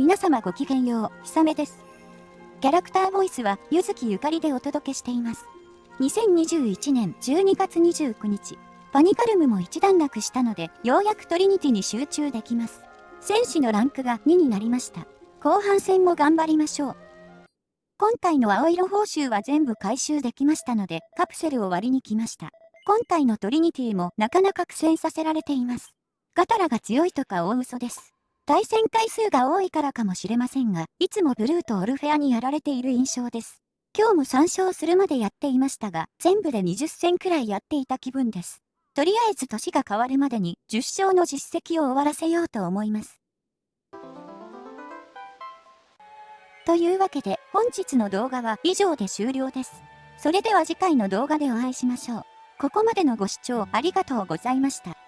皆様ごきげんよう、ひさめです。キャラクターボイスは、ゆずきゆかりでお届けしています。2021年12月29日、パニカルムも一段落したので、ようやくトリニティに集中できます。戦士のランクが2になりました。後半戦も頑張りましょう。今回の青色報酬は全部回収できましたので、カプセルを割りに来ました。今回のトリニティもなかなか苦戦させられています。ガタラが強いとか大嘘です。対戦回数が多いからかもしれませんが、いつもブルーとオルフェアにやられている印象です。今日も3勝するまでやっていましたが、全部で20戦くらいやっていた気分です。とりあえず年が変わるまでに10勝の実績を終わらせようと思います。というわけで本日の動画は以上で終了です。それでは次回の動画でお会いしましょう。ここまでのご視聴ありがとうございました。